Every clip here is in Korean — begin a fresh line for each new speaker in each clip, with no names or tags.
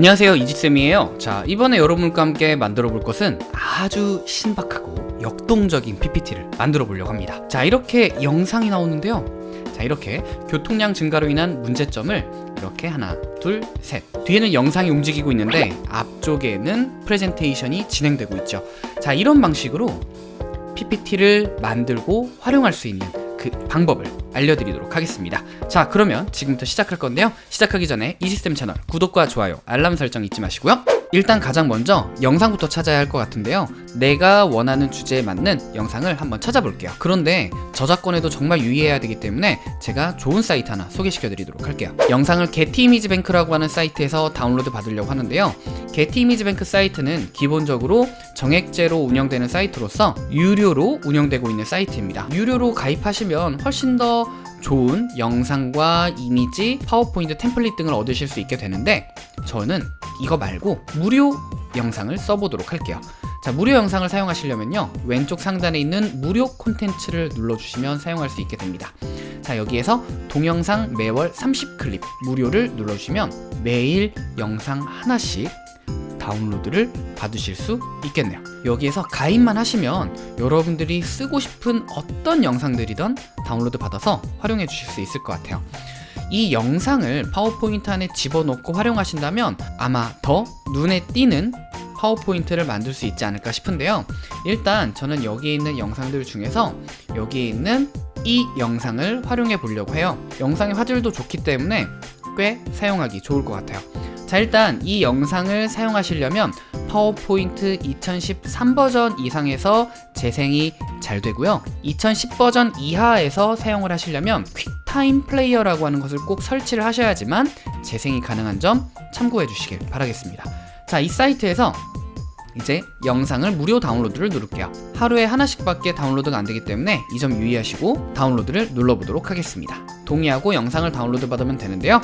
안녕하세요 이지쌤이에요. 자 이번에 여러분과 함께 만들어 볼 것은 아주 신박하고 역동적인 PPT를 만들어 보려고 합니다. 자 이렇게 영상이 나오는데요. 자 이렇게 교통량 증가로 인한 문제점을 이렇게 하나 둘 셋. 뒤에는 영상이 움직이고 있는데 앞쪽에는 프레젠테이션이 진행되고 있죠. 자 이런 방식으로 PPT를 만들고 활용할 수 있는 그 방법을 알려드리도록 하겠습니다. 자 그러면 지금부터 시작할 건데요. 시작하기 전에 이지쌤 채널 구독과 좋아요 알람 설정 잊지 마시고요 일단 가장 먼저 영상부터 찾아야 할 것 같은데요. 내가 원하는 주제에 맞는 영상을 한번 찾아볼게요. 그런데 저작권에도 정말 유의해야 되기 때문에 제가 좋은 사이트 하나 소개시켜 드리도록 할게요. 영상을 게티 이미지 뱅크라고 하는 사이트에서 다운로드 받으려고 하는데요. 게티 이미지 뱅크 사이트는 기본적으로 정액제로 운영되는 사이트로서 유료로 운영되고 있는 사이트입니다. 유료로 가입하시면 훨씬 더 좋은 영상과 이미지, 파워포인트 템플릿 등을 얻으실 수 있게 되는데 저는 이거 말고 무료 영상을 써보도록 할게요. 자 무료 영상을 사용하시려면요. 왼쪽 상단에 있는 무료 콘텐츠를 눌러주시면 사용할 수 있게 됩니다. 자 여기에서 동영상 매월 30클립 무료를 눌러주시면 매일 영상 하나씩 다운로드를 받으실 수 있겠네요. 여기에서 가입만 하시면 여러분들이 쓰고 싶은 어떤 영상들이든 다운로드 받아서 활용해 주실 수 있을 것 같아요 이 영상을 파워포인트 안에 집어넣고 활용하신다면 아마 더 눈에 띄는 파워포인트를 만들 수 있지 않을까 싶은데요. 일단 저는 여기에 있는 영상들 중에서 여기에 있는 이 영상을 활용해 보려고 해요. 영상의 화질도 좋기 때문에 꽤 사용하기 좋을 것 같아요. 자 일단 이 영상을 사용하시려면 파워포인트 2013 버전 이상에서 재생이 잘 되고요. 2010 버전 이하에서 사용을 하시려면 퀵타임 플레이어라고 하는 것을 꼭 설치를 하셔야지만 재생이 가능한 점 참고해 주시길 바라겠습니다. 자 이 사이트에서 이제 영상을 무료 다운로드를 누를게요. 하루에 하나씩 밖에 다운로드가 안되기 때문에 이 점 유의하시고 다운로드를 눌러보도록 하겠습니다. 동의하고 영상을 다운로드 받으면 되는데요.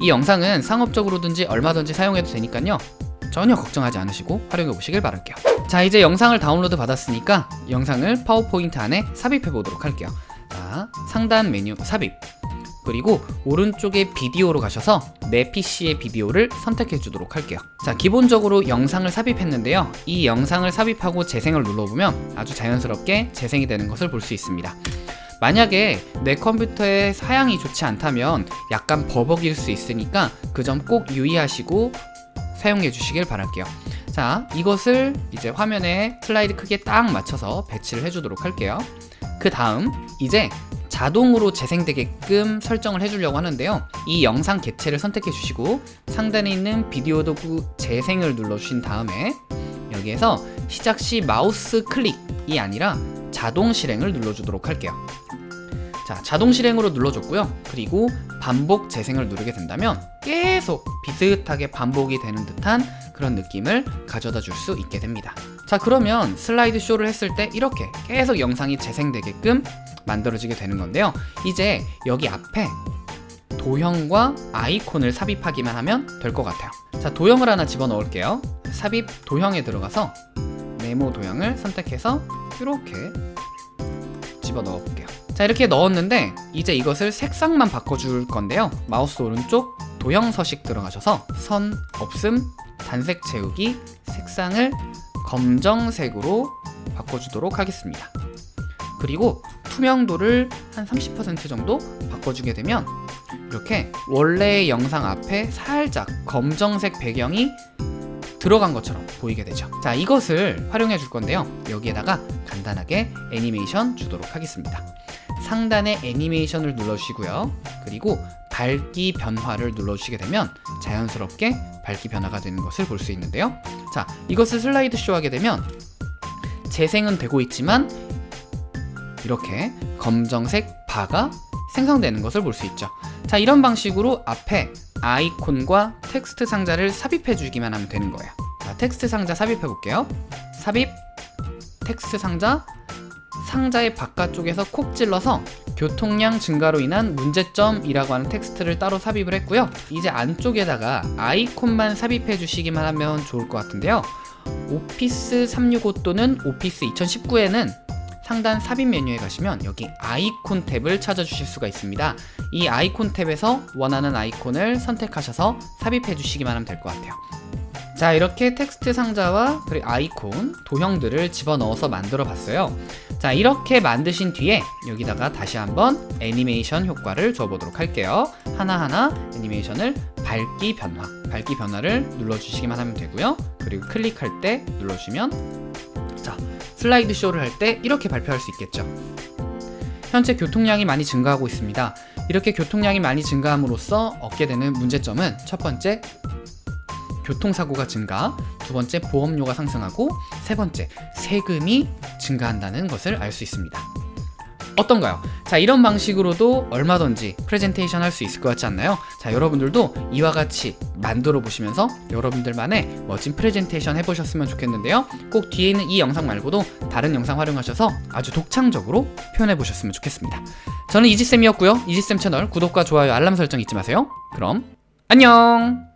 이 영상은 상업적으로든지 얼마든지 사용해도 되니까요 전혀 걱정하지 않으시고 활용해 보시길 바랄게요. 자 이제 영상을 다운로드 받았으니까 영상을 파워포인트 안에 삽입해 보도록 할게요. 자 상단 메뉴 삽입. 그리고 오른쪽에 비디오로 가셔서 내 PC의 비디오를 선택해 주도록 할게요. 자 기본적으로 영상을 삽입했는데요. 이 영상을 삽입하고 재생을 눌러보면 아주 자연스럽게 재생이 되는 것을 볼 수 있습니다. 만약에 내 컴퓨터의 사양이 좋지 않다면 약간 버벅일 수 있으니까 그 점 꼭 유의하시고 사용해 주시길 바랄게요. 자 이것을 이제 화면에 슬라이드 크기에 딱 맞춰서 배치를 해주도록 할게요. 그 다음 이제 자동으로 재생되게끔 설정을 해주려고 하는데요. 이 영상 개체를 선택해 주시고 상단에 있는 비디오 도구 재생을 눌러주신 다음에 여기에서 시작 시 마우스 클릭이 아니라 자동 실행을 눌러주도록 할게요 자 자동 실행으로 눌러줬고요. 그리고 반복 재생을 누르게 된다면 계속 비슷하게 반복이 되는 듯한 그런 느낌을 가져다 줄 수 있게 됩니다. 자 그러면 슬라이드 쇼를 했을 때 이렇게 계속 영상이 재생되게끔 만들어지게 되는 건데요. 이제 여기 앞에 도형과 아이콘을 삽입하기만 하면 될 것 같아요. 자 도형을 하나 집어넣을게요. 삽입 도형에 들어가서 네모 도형을 선택해서 이렇게 집어 넣어 볼게요. 자 이렇게 넣었는데 이제 이것을 색상만 바꿔줄 건데요. 마우스 오른쪽 도형 서식 들어가셔서 선 없음 단색 채우기 색상을 검정색으로 바꿔주도록 하겠습니다. 그리고 투명도를 한 30% 정도 바꿔주게 되면 이렇게 원래의 영상 앞에 살짝 검정색 배경이 들어간 것처럼 보이게 되죠. 자 이것을 활용해 줄 건데요. 여기에다가 간단하게 애니메이션 주도록 하겠습니다. 상단에 애니메이션을 눌러주시고요. 그리고 밝기 변화를 눌러주시게 되면 자연스럽게 밝기 변화가 되는 것을 볼 수 있는데요. 자 이것을 슬라이드 쇼 하게 되면 재생은 되고 있지만 이렇게 검정색 바가 생성되는 것을 볼 수 있죠. 자 이런 방식으로 앞에 아이콘과 텍스트 상자를 삽입해 주기만 하면 되는 거예요 자 텍스트 상자 삽입해 볼게요. 삽입 텍스트 상자 상자의 바깥쪽에서 콕 찔러서 교통량 증가로 인한 문제점이라고 하는 텍스트를 따로 삽입을 했고요. 이제 안쪽에다가 아이콘만 삽입해 주시기만 하면 좋을 것 같은데요. 오피스 365 또는 오피스 2019에는 상단 삽입 메뉴에 가시면 여기 아이콘 탭을 찾아주실 수가 있습니다. 이 아이콘 탭에서 원하는 아이콘을 선택하셔서 삽입해 주시기만 하면 될 것 같아요. 자 이렇게 텍스트 상자와 그리고 아이콘, 도형들을 집어넣어서 만들어 봤어요 자 이렇게 만드신 뒤에 여기다가 다시 한번 애니메이션 효과를 줘보도록 할게요 하나하나 애니메이션을 밝기 변화 밝기 변화를 눌러주시기만 하면 되고요 그리고 클릭할 때 눌러주시면 자 슬라이드 쇼를 할 때 이렇게 발표할 수 있겠죠 현재 교통량이 많이 증가하고 있습니다 이렇게 교통량이 많이 증가함으로써 얻게 되는 문제점은 첫 번째 교통사고가 증가, 두 번째 보험료가 상승하고 세 번째 세금이 증가한다는 것을 알 수 있습니다. 어떤가요? 자 이런 방식으로도 얼마든지 프레젠테이션 할 수 있을 것 같지 않나요? 자 여러분들도 이와 같이 만들어 보시면서 여러분들만의 멋진 프레젠테이션 해보셨으면 좋겠는데요. 꼭 뒤에 있는 이 영상 말고도 다른 영상 활용하셔서 아주 독창적으로 표현해 보셨으면 좋겠습니다. 저는 이지쌤이었고요. 이지쌤 채널 구독과 좋아요 알람 설정 잊지 마세요. 그럼 안녕